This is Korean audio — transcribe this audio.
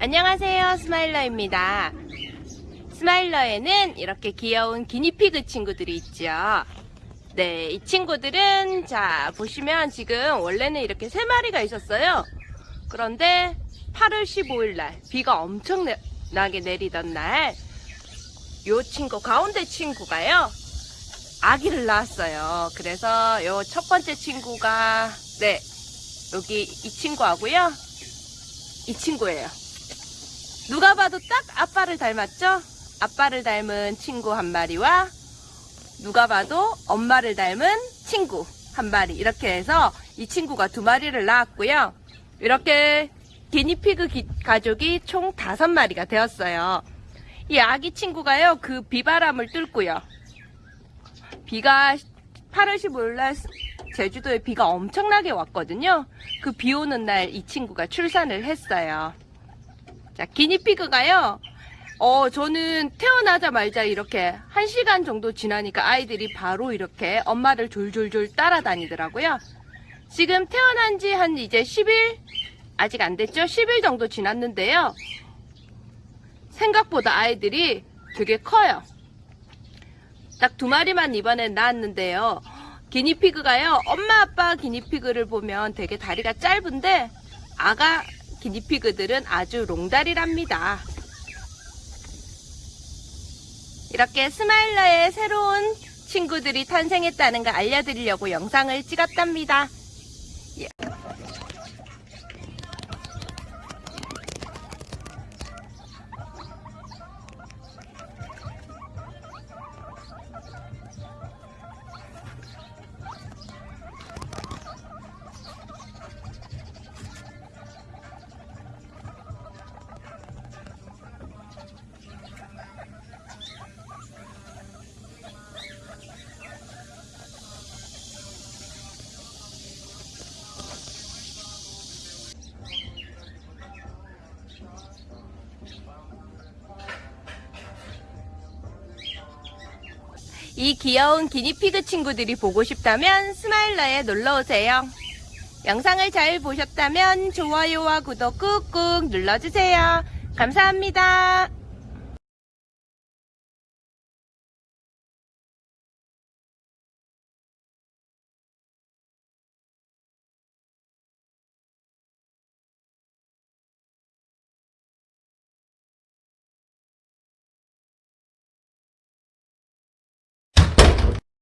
안녕하세요 스마일러입니다. 스마일러에는 이렇게 귀여운 기니피그 친구들이 있죠. 네, 이 친구들은 자 보시면 지금 원래는 이렇게 세 마리가 있었어요. 그런데 8월 15일 날 비가 엄청나게 내리던 날 요 친구 가운데 친구가요 아기를 낳았어요. 그래서 요 첫 번째 친구가 네 여기 이 친구하고요 이 친구예요 누가 봐도 딱 아빠를 닮았죠? 아빠를 닮은 친구 한 마리와 누가 봐도 엄마를 닮은 친구 한 마리 이렇게 해서 이 친구가 두 마리를 낳았고요. 이렇게 기니피그 기- 가족이 총 다섯 마리가 되었어요. 이 아기 친구가요 그 비바람을 뚫고요. 비가 8월 15일 날 제주도에 비가 엄청나게 왔거든요. 그 비 오는 날 이 친구가 출산을 했어요. 자, 기니피그가요. 어, 저는 태어나자마자 이렇게 한 시간 정도 지나니까 아이들이 바로 이렇게 엄마를 졸졸졸 따라다니더라고요. 지금 태어난 지 한 이제 10일? 아직 안 됐죠? 10일 정도 지났는데요. 생각보다 아이들이 되게 커요. 딱 두 마리만 이번엔 낳았는데요. 기니피그가요. 엄마 아빠 기니피그를 보면 되게 다리가 짧은데 아가 기니피그들은 아주 롱다리랍니다. 이렇게 스마일러의 새로운 친구들이 탄생했다는 걸 알려드리려고 영상을 찍었답니다. 이 귀여운 기니피그 친구들이 보고 싶다면 스마일러에 놀러오세요. 영상을 잘 보셨다면 좋아요와 구독 꾹꾹 눌러주세요. 감사합니다.